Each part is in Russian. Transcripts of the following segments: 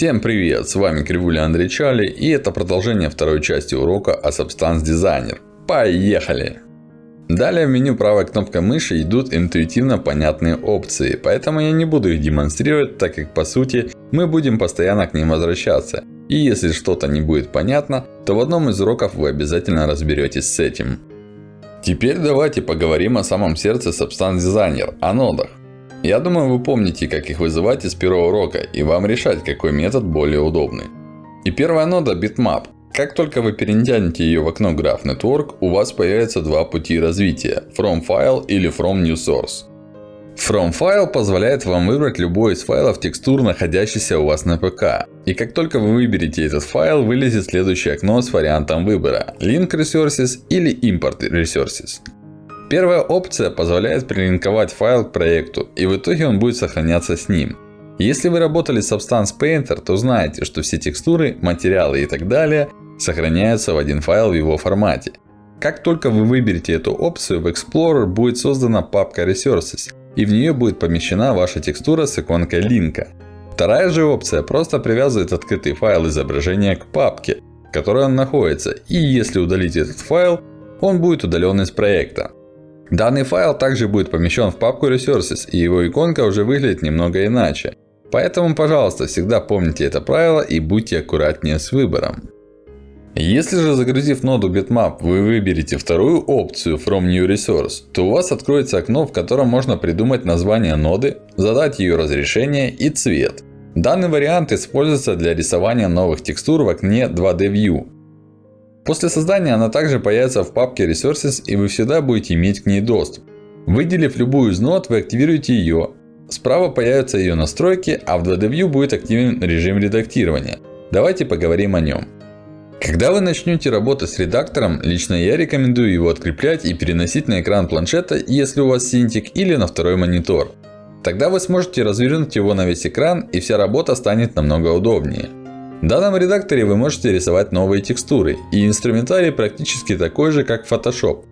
Всем привет! С вами Кривуля Андрей Чали и это продолжение второй части урока о Substance Designer. Поехали! Далее в меню правой кнопкой мыши идут интуитивно понятные опции, поэтому я не буду их демонстрировать, так как по сути мы будем постоянно к ним возвращаться. И если что-то не будет понятно, то в одном из уроков вы обязательно разберетесь с этим. Теперь давайте поговорим о самом сердце Substance Designer, о нодах. Я думаю, вы помните, как их вызывать из первого урока, и вам решать, какой метод более удобный. И первая нода Bitmap. Как только вы перетянете ее в окно Graph Network, у вас появятся два пути развития. From File или From New Source. From File позволяет вам выбрать любой из файлов текстур, находящихся у вас на ПК. И как только вы выберете этот файл, вылезет следующее окно с вариантом выбора. Link Resources или Import Resources. Первая опция позволяет прилинковать файл к проекту, и в итоге он будет сохраняться с ним. Если вы работали с Substance Painter, то знаете, что все текстуры, материалы и так далее сохраняются в один файл в его формате. Как только вы выберете эту опцию, в Explorer будет создана папка Resources, и в нее будет помещена ваша текстура с иконкой линка. Вторая же опция просто привязывает открытый файл изображения к папке, в которой он находится. И если удалить этот файл, он будет удален из проекта. Данный файл также будет помещен в папку Resources, и его иконка уже выглядит немного иначе. Поэтому, пожалуйста, всегда помните это правило и будьте аккуратнее с выбором. Если же загрузив ноду Bitmap, вы выберете вторую опцию From New Resource, то у вас откроется окно, в котором можно придумать название ноды, задать ее разрешение и цвет. Данный вариант используется для рисования новых текстур в окне 2D View. После создания она также появится в папке Resources и вы всегда будете иметь к ней доступ. Выделив любую из нод, вы активируете ее. Справа появятся ее настройки, а в 2D View будет активен режим редактирования. Давайте поговорим о нем. Когда вы начнете работать с редактором, лично я рекомендую его откреплять и переносить на экран планшета, если у вас Cintiq, или на второй монитор. Тогда вы сможете развернуть его на весь экран и вся работа станет намного удобнее. В данном редакторе вы можете рисовать новые текстуры. И инструментарий практически такой же, как Photoshop.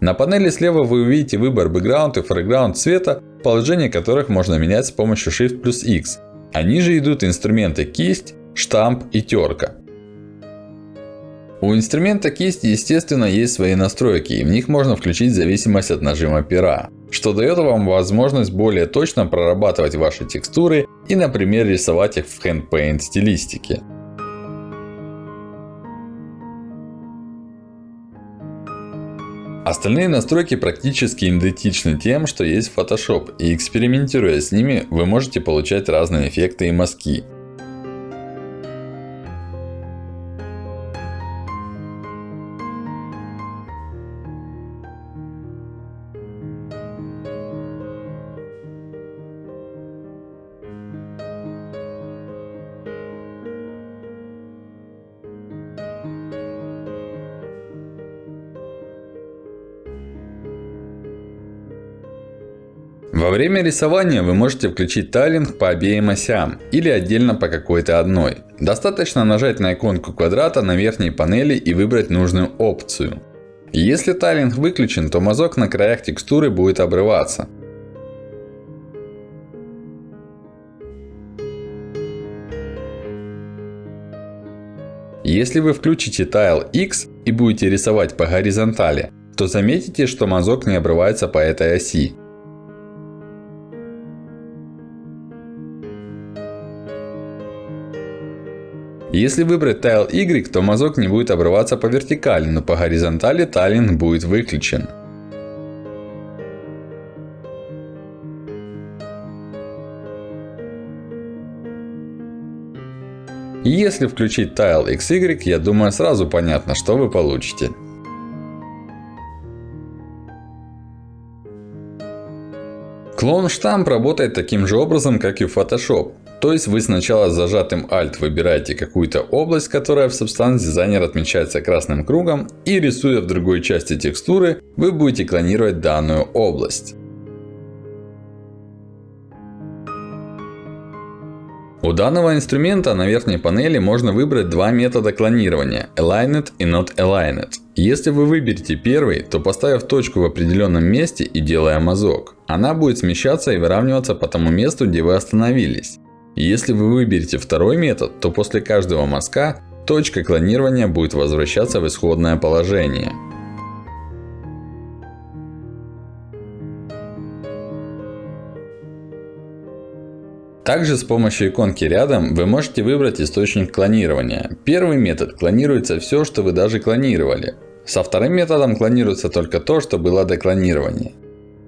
На панели слева вы увидите выбор Background и Foreground цвета, положение которых можно менять с помощью Shift плюс X. А ниже идут инструменты кисть, штамп и терка. У инструмента кисть естественно есть свои настройки, и в них можно включить зависимость от нажима пера. Что дает вам возможность более точно прорабатывать ваши текстуры и например рисовать их в Hand Paint стилистике. Остальные настройки практически идентичны тем, что есть в Photoshop. И экспериментируя с ними, вы можете получать разные эффекты и мазки. Во время рисования вы можете включить тайлинг по обеим осям или отдельно по какой-то одной. Достаточно нажать на иконку квадрата на верхней панели и выбрать нужную опцию. Если тайлинг выключен, то мазок на краях текстуры будет обрываться. Если вы включите Tile X и будете рисовать по горизонтали, то заметите, что мазок не обрывается по этой оси. Если выбрать Tile Y, то мазок не будет обрываться по вертикали, но по горизонтали тайлинг будет выключен. Если включить Tile XY, я думаю сразу понятно, что вы получите. Клон штамп работает таким же образом, как и в Photoshop. То есть вы сначала с зажатым Alt выбираете какую-то область, которая в Substance Designer отмечается красным кругом. И рисуя в другой части текстуры, вы будете клонировать данную область. У данного инструмента на верхней панели можно выбрать два метода клонирования. Aligned и Not Aligned. Если вы выберете первый, то поставив точку в определенном месте и делая мазок, она будет смещаться и выравниваться по тому месту, где вы остановились. Если вы выберете второй метод, то после каждого мазка точка клонирования будет возвращаться в исходное положение. Также с помощью иконки рядом вы можете выбрать источник клонирования. Первый метод клонируется все, что вы даже клонировали. Со вторым методом клонируется только то, что было до клонирования.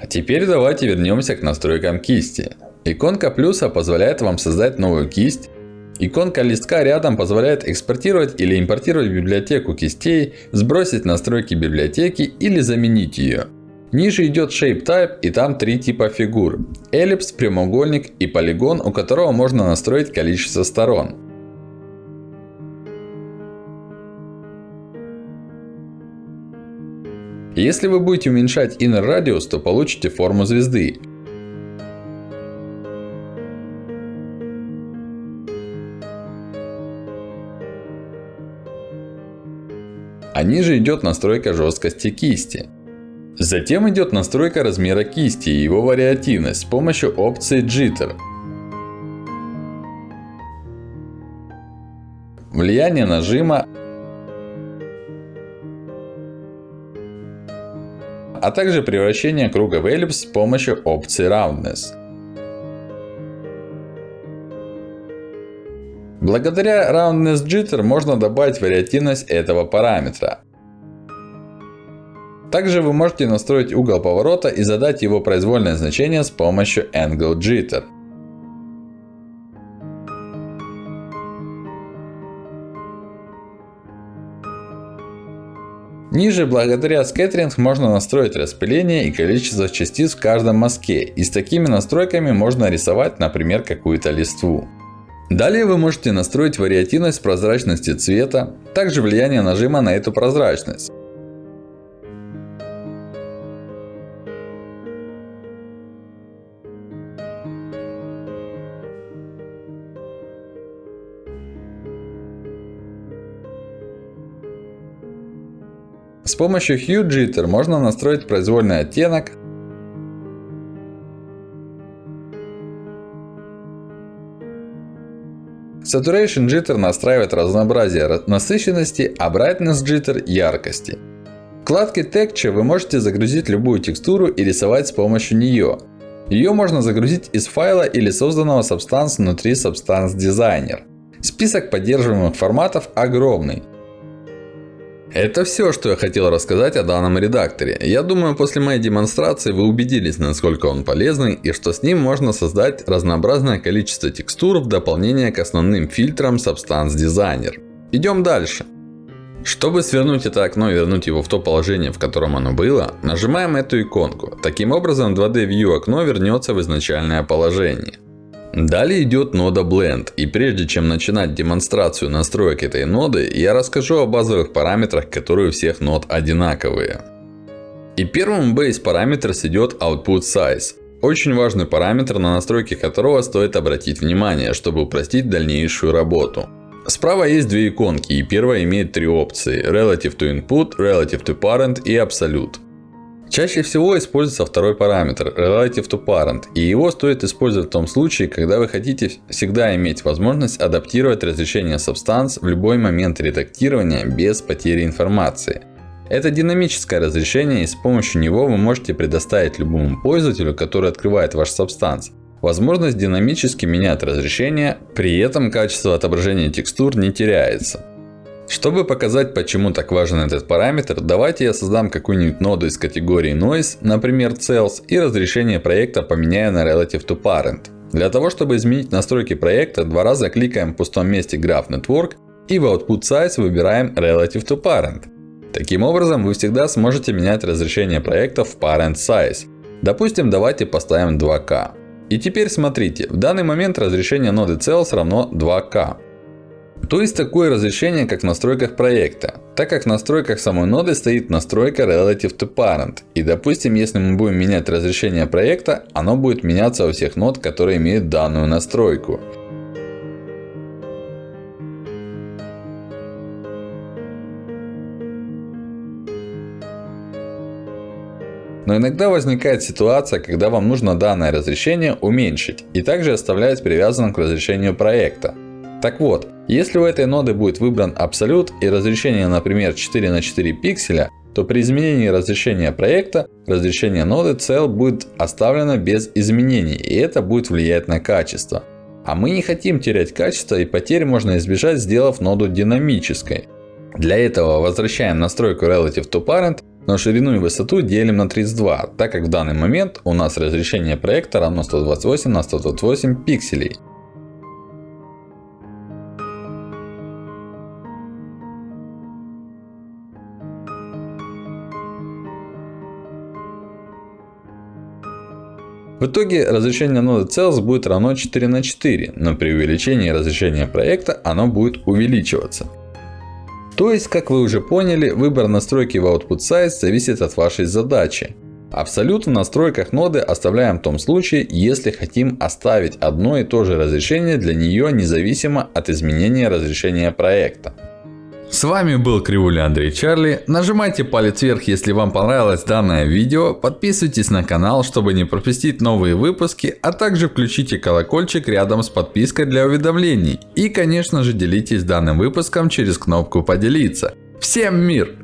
А теперь давайте вернемся к настройкам кисти. Иконка плюса позволяет вам создать новую кисть. Иконка листка рядом позволяет экспортировать или импортировать библиотеку кистей, сбросить настройки библиотеки или заменить ее. Ниже идет Shape Type и там три типа фигур. Эллипс, прямоугольник и полигон, у которого можно настроить количество сторон. Если вы будете уменьшать inner радиус, то получите форму звезды. А ниже идет настройка жесткости кисти. Затем идет настройка размера кисти и его вариативность с помощью опции Jitter. Влияние нажима. А также превращение круга в эллипс с помощью опции Roundness. Благодаря Roundness Jitter можно добавить вариативность этого параметра. Также вы можете настроить угол поворота и задать его произвольное значение с помощью Angle Jitter. Ниже, благодаря скеттеринг, можно настроить распыление и количество частиц в каждом мазке. И с такими настройками можно рисовать, например, какую-то листву. Далее вы можете настроить вариативность прозрачности цвета, также влияние нажима на эту прозрачность. С помощью Hue Jitter можно настроить произвольный оттенок. Saturation Jitter настраивает разнообразие насыщенности, а Brightness Jitter яркости. В вкладке Texture вы можете загрузить любую текстуру и рисовать с помощью нее. Ее можно загрузить из файла или созданного Substance внутри Substance Designer. Список поддерживаемых форматов огромный. Это все, что я хотел рассказать о данном редакторе. Я думаю, после моей демонстрации вы убедились, насколько он полезный и что с ним можно создать разнообразное количество текстур в дополнение к основным фильтрам Substance Designer. Идем дальше. Чтобы свернуть это окно и вернуть его в то положение, в котором оно было, нажимаем эту иконку. Таким образом 2D View окно вернется в изначальное положение. Далее идет нода Blend. И прежде чем начинать демонстрацию настроек этой ноды, я расскажу о базовых параметрах, которые у всех нод одинаковые. И первым base параметр идет Output Size. Очень важный параметр, на настройки которого стоит обратить внимание, чтобы упростить дальнейшую работу. Справа есть две иконки, и первая имеет три опции. Relative to Input, Relative to Parent и Absolute. Чаще всего используется второй параметр Relative to Parent. И его стоит использовать в том случае, когда вы хотите всегда иметь возможность адаптировать разрешение Substance в любой момент редактирования без потери информации. Это динамическое разрешение и с помощью него вы можете предоставить любому пользователю, который открывает ваш Substance, возможность динамически менять разрешение, при этом качество отображения текстур не теряется. Чтобы показать, почему так важен этот параметр, давайте я создам какую-нибудь ноду из категории Noise, например Cells, и разрешение проекта поменяю на Relative to Parent. Для того, чтобы изменить настройки проекта, два раза кликаем в пустом месте Graph Network и в Output Size выбираем Relative to Parent. Таким образом, вы всегда сможете менять разрешение проекта в Parent Size. Допустим, давайте поставим 2К. И теперь смотрите, в данный момент разрешение ноды Cells равно 2К. То есть такое разрешение, как в настройках проекта. Так как в настройках самой ноды стоит настройка Relative to Parent. И допустим, если мы будем менять разрешение проекта, оно будет меняться у всех нод, которые имеют данную настройку. Но иногда возникает ситуация, когда вам нужно данное разрешение уменьшить и также оставлять привязанным к разрешению проекта. Так вот, если у этой ноды будет выбран абсолют и разрешение, например, 4 на 4 пикселя, то при изменении разрешения проекта, разрешение ноды cell будет оставлено без изменений, и это будет влиять на качество. А мы не хотим терять качество, и потерь можно избежать, сделав ноду динамической. Для этого возвращаем настройку Relative to Parent, но ширину и высоту делим на 32, так как в данный момент у нас разрешение проекта равно 128 на 128 пикселей. В итоге разрешение ноды Cells будет равно 4 на 4, но при увеличении разрешения проекта оно будет увеличиваться. То есть, как вы уже поняли, выбор настройки в Output Size зависит от вашей задачи. Абсолют в настройках ноды оставляем в том случае, если хотим оставить одно и то же разрешение для нее независимо от изменения разрешения проекта. С вами был Кривуля Андрей Чарли. Нажимайте палец вверх, если вам понравилось данное видео. Подписывайтесь на канал, чтобы не пропустить новые выпуски. А также включите колокольчик рядом с подпиской для уведомлений. И конечно же делитесь данным выпуском через кнопку поделиться. Всем мир!